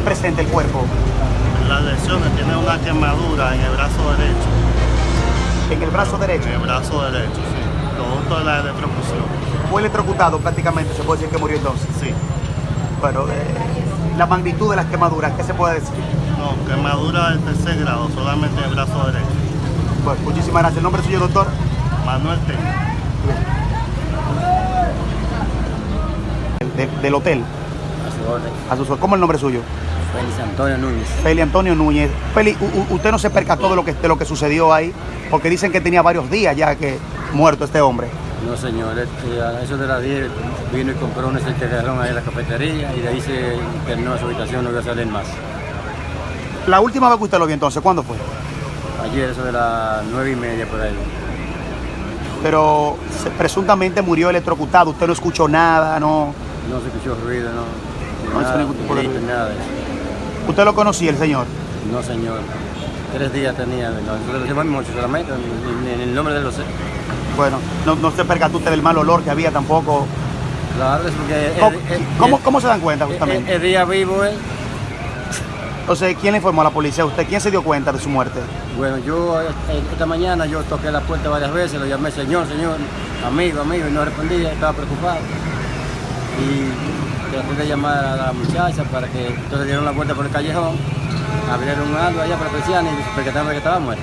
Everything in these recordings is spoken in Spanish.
presenta el cuerpo? Las lesiones tiene una quemadura en el brazo derecho. En el brazo derecho. En el brazo derecho, sí. Producto de la electrocución. Fue electrocutado prácticamente, se puede decir que murió entonces. Sí. Bueno, eh, la magnitud de las quemaduras, ¿qué se puede decir? No, quemadura del tercer grado, solamente en el brazo derecho. Bueno, muchísimas gracias. ¿El nombre suyo, doctor? Manuel. De- del hotel. A su orden. ¿Cómo es el nombre suyo? Félix Antonio Núñez. Feli Antonio Núñez. U- usted no se percató de lo que de lo que sucedió ahí, porque dicen que tenía varios días ya que muerto este hombre. No, señor. este, a eso de las 10 vino y compró un certificado ahí en la cafetería y de ahí se internó a su habitación, no iba a salir más. La última vez que usted lo vio entonces, ¿cuándo fue? Ayer, eso de las 9 y media por ahí. Pero se- presuntamente murió electrocutado, usted no escuchó nada, no. No se escuchó ruido, no. No nada, ningún tipo de ni grito, ruido. nada de eso. ¿Usted lo conocía el señor? No, señor. Tres días tenía. No, nosotros solamente, ni el nombre de los. Bueno, no, no se percató usted del mal olor que había tampoco. Claro, es porque... ¿Cómo, el- el- cómo- el- cómo se dan cuenta justamente? El, día vivo él. Entonces, ¿quién le informó a la policía? ¿Usted quién se dio cuenta de su muerte? Bueno, yo eh, esta mañana yo toqué la puerta varias veces, lo llamé señor, señor, amigo, amigo, y no respondía, estaba preocupado. Y traté de llamar a la muchacha para que entonces dieron la vuelta por el callejón, abrieron algo allá para la persiana y se percataron de que estaba muerto.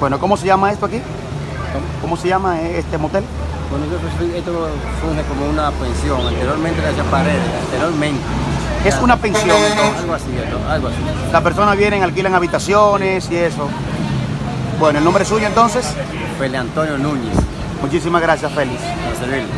Bueno, ¿cómo se llama esto aquí? ¿Cómo se llama este motel? Bueno, yo esto funge como una pensión, anteriormente le hacía paredes, anteriormente. Es una pensión, entonces. Algo así, algo así. Las personas vienen, alquilan habitaciones y eso. Bueno, ¿el nombre suyo entonces? Feli Antonio Núñez, Muchísimas gracias, Félix. para servirle.